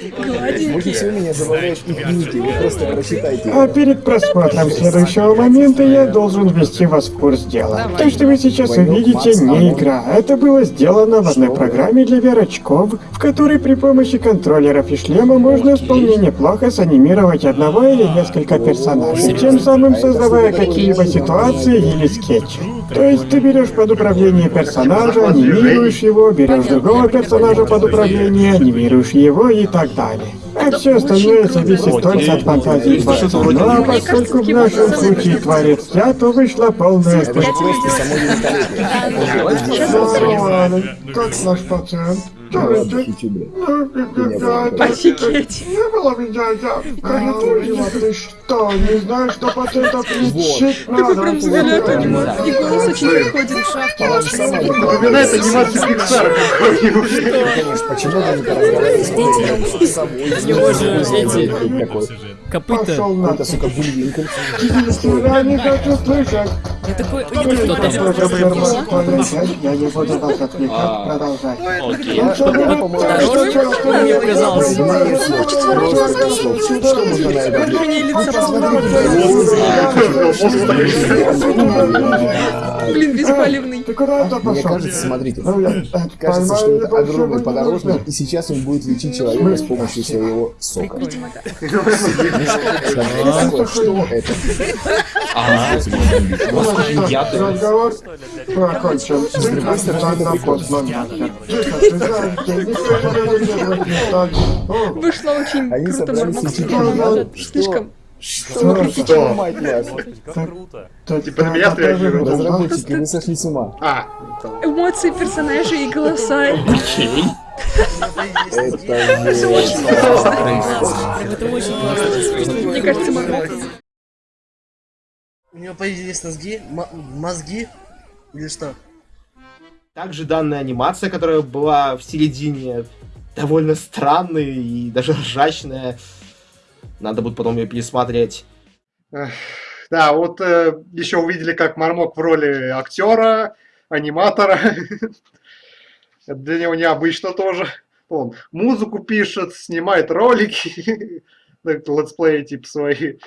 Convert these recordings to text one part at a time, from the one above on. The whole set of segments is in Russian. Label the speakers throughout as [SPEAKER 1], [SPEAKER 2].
[SPEAKER 1] Больше всего меня ники, вы просто прочитайте.
[SPEAKER 2] А перед просмотром следующего момента я должен ввести вас в курс дела. То, что вы сейчас увидите, не игра. Это было сделано в одной программе для VR-очков, в которой при помощи контроллеров и шлема можно вполне неплохо санимировать одного или несколько персонажей, тем самым создавая какие-либо ситуации или скетчи. То есть ты берешь под управление персонажа, анимируешь его, берешь другого персонажа под управление, анимируешь его и так далее. А все остальное зависит только от фантазии творца. Ну а поскольку в нашем случае творец я, то вышла полная
[SPEAKER 1] великолепие.
[SPEAKER 2] Как наш пациент?
[SPEAKER 3] Офигеть.
[SPEAKER 2] Не было меня, я приготовила. Ты что, не знаешь, что пациентов лечить
[SPEAKER 3] Такой прям взгляд у
[SPEAKER 2] надо?
[SPEAKER 3] него. И голос очень приходит.
[SPEAKER 4] Напоминает анимацию Пиксара какой-нибудь.
[SPEAKER 1] Почему бы не поразговаривать с собой?
[SPEAKER 5] него же эти-
[SPEAKER 1] Такой.
[SPEAKER 5] Копыта.
[SPEAKER 1] Это, сука, Бульвинкель.
[SPEAKER 2] Я не хочу слышать.
[SPEAKER 5] Я такой...
[SPEAKER 2] Я не буду вас отвлекать, продолжай.
[SPEAKER 5] Окей.
[SPEAKER 2] Ну, что?
[SPEAKER 5] Мне казалось.
[SPEAKER 1] Что можно на это
[SPEAKER 3] Выражение лица Блин, беспалевный.
[SPEAKER 1] Мне кажется, смотрите,
[SPEAKER 2] Ну,
[SPEAKER 1] кажется, что это огромный подорожник, и сейчас он будет лечить человека с помощью своего сока. Что это?
[SPEAKER 2] Разговор не станешь. О,
[SPEAKER 3] Вышло очень
[SPEAKER 1] Они
[SPEAKER 3] круто, Слишком.
[SPEAKER 1] Что? Что?
[SPEAKER 2] Ты-
[SPEAKER 4] Типа на меня реагируют.
[SPEAKER 1] Разработчики, вы сошли с ума.
[SPEAKER 4] А,
[SPEAKER 3] Эмоции персонажей и голоса. Классно.
[SPEAKER 5] Это очень классно.
[SPEAKER 3] Мне кажется, Мармок.
[SPEAKER 6] У него появились мозги? М- мозги? Или что?
[SPEAKER 4] также данная анимация, которая была в середине, довольно странная и даже ржачная. Надо будет потом ее пересмотреть. Да, вот еще увидели, как Мармок в роли актера, аниматора. Это для него необычно тоже. Он музыку пишет, снимает ролики, так, летсплеи типа свои.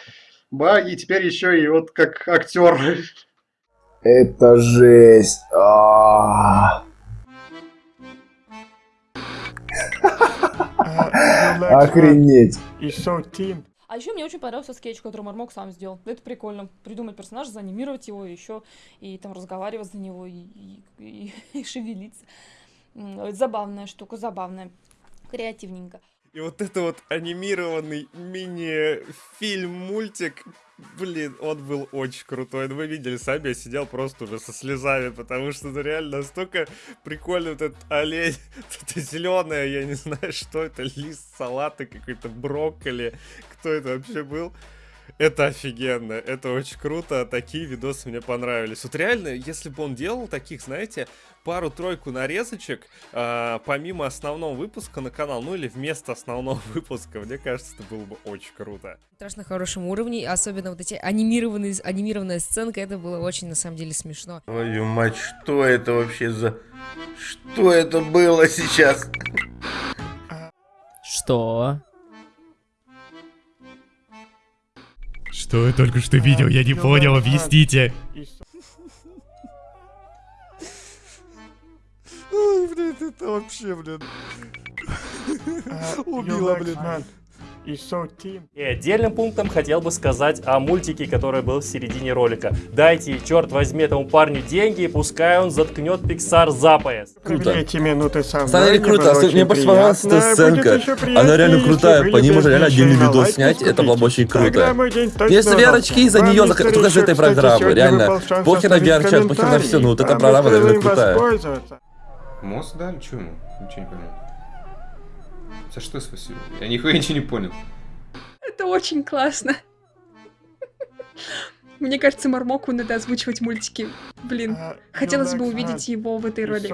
[SPEAKER 4] Ба, и теперь еще и вот как актер.
[SPEAKER 1] Это жесть. А. Охренеть.
[SPEAKER 2] Шоу Тим.
[SPEAKER 7] А еще мне очень понравился скетч, который Мармок сам сделал. Это прикольно. Придумать персонажа, заанимировать его еще, и там разговаривать за него, и, и- и- и шевелиться. Это Забавная штука, забавная. Креативненько.
[SPEAKER 8] И вот это вот анимированный мини-фильм-мультик, блин, он был очень крутой. Ну, вы видели сами, я сидел просто уже со слезами, потому что это реально настолько прикольно вот этот олень, это зеленое, я не знаю, что это, лист салата какой-то, брокколи, кто это вообще был. Это офигенно, это очень круто, такие видосы мне понравились. Вот реально, если бы он делал таких, знаете, пару-тройку нарезочек, а, помимо основного выпуска на канал, ну или вместо основного выпуска, мне кажется, это было бы очень круто.
[SPEAKER 9] страшно хорошем уровне, особенно вот эти анимированные, анимированная сценка, это было очень, на самом деле, смешно.
[SPEAKER 10] Твою мать, что это вообще за... Что это было сейчас?
[SPEAKER 5] Что?
[SPEAKER 11] Что я только что видел? Я не понял, объясните.
[SPEAKER 8] Ой, блин, это вообще, блин. Убила, блин.
[SPEAKER 2] И шоу Тим.
[SPEAKER 12] И отдельным пунктом хотел бы сказать о мультике, который был в середине ролика. Дайте, черт возьми, этому парню деньги, и пускай он заткнет Pixar за пояс.
[SPEAKER 2] Круто. Эти минуты со мной
[SPEAKER 13] круто, особ-
[SPEAKER 2] очень
[SPEAKER 13] мне понравилась эта сценка. Она реально крутая, по ней можно реально отдельный
[SPEAKER 2] на
[SPEAKER 13] видос снять, это было бы очень круто. Если VR-очки из-за нее только из-за этой программы, реально. Похер на VR-чат, похер на все, ну вот эта программа реально крутая.
[SPEAKER 14] Мост дали? Чё ему? Ничего не понял. За что спасибо? Я нихуя ничего не понял.
[SPEAKER 3] Это очень классно. Мне кажется, Мармоку надо озвучивать мультики. Блин, хотелось бы увидеть его в этой роли.